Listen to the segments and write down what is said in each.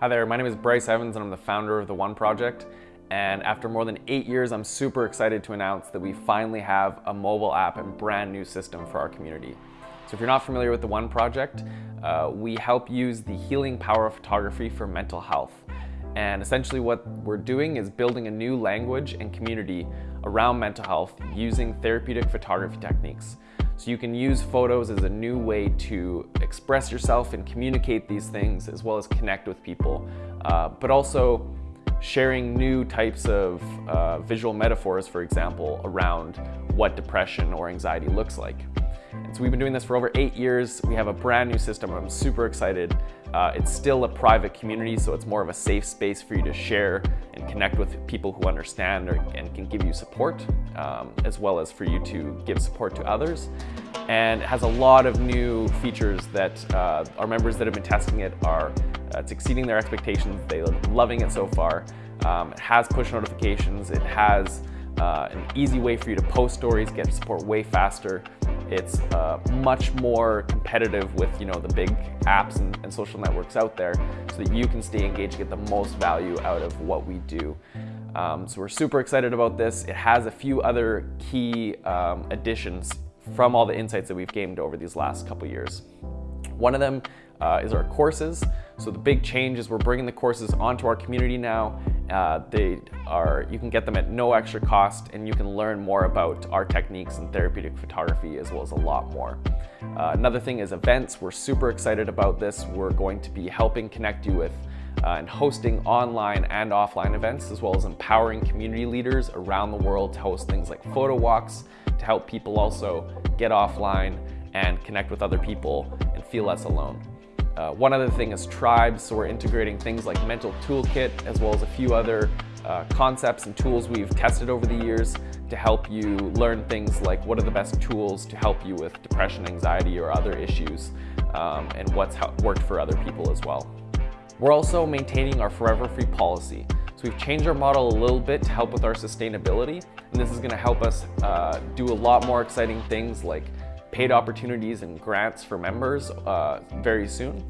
Hi there, my name is Bryce Evans and I'm the founder of the One Project. And after more than eight years, I'm super excited to announce that we finally have a mobile app and brand new system for our community. So if you're not familiar with the One Project, uh, we help use the healing power of photography for mental health. And essentially what we're doing is building a new language and community around mental health using therapeutic photography techniques. So you can use photos as a new way to express yourself and communicate these things as well as connect with people, uh, but also sharing new types of uh, visual metaphors, for example, around what depression or anxiety looks like. And so we've been doing this for over eight years. We have a brand new system. I'm super excited. Uh, it's still a private community, so it's more of a safe space for you to share connect with people who understand or, and can give you support, um, as well as for you to give support to others. And it has a lot of new features that uh, our members that have been testing it are uh, it's exceeding their expectations. They're loving it so far. Um, it has push notifications. It has uh, an easy way for you to post stories, get support way faster. It's uh, much more competitive with you know the big apps and, and, social networks out there so that you can stay engaged, get the most value out of what we do. Um, so we're super excited about this. It has a few other key um, additions from all the insights that we've gained over these last couple years. One of them uh, is our courses. So the big change is we're bringing the courses onto our community now. Uh, they are, you can get them at no extra cost and you can learn more about our techniques in therapeutic photography as well as a lot more. Uh, another thing is events. We're super excited about this. We're going to be helping connect you with uh, and hosting online and offline events as well as empowering community leaders around the world to host things like photo walks to help people also get offline and connect with other people and feel less alone. Uh, one other thing is tribes, so we're integrating things like Mental Toolkit as well as a few other uh, concepts and tools we've tested over the years to help you learn things like what are the best tools to help you with depression, anxiety, or other issues, um, and what's worked for other people as well. We're also maintaining our forever free policy. So we've changed our model a little bit to help with our sustainability, and this is gonna help us uh, do a lot more exciting things like paid opportunities and grants for members uh, very soon.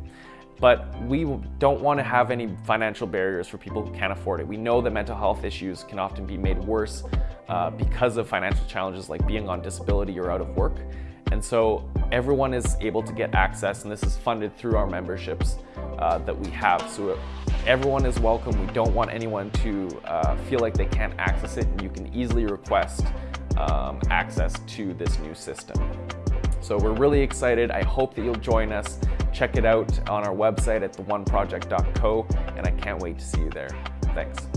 But we don't want to have any financial barriers for people who can't afford it. We know that mental health issues can often be made worse uh, because of financial challenges like being on disability or out of work. And so everyone is able to get access and this is funded through our memberships uh, that we have. So everyone is welcome. We don't want anyone to uh, feel like they can't access it and you can easily request um, access to this new system. So we're really excited. I hope that you'll join us. Check it out on our website at theoneproject.co and I can't wait to see you there. Thanks.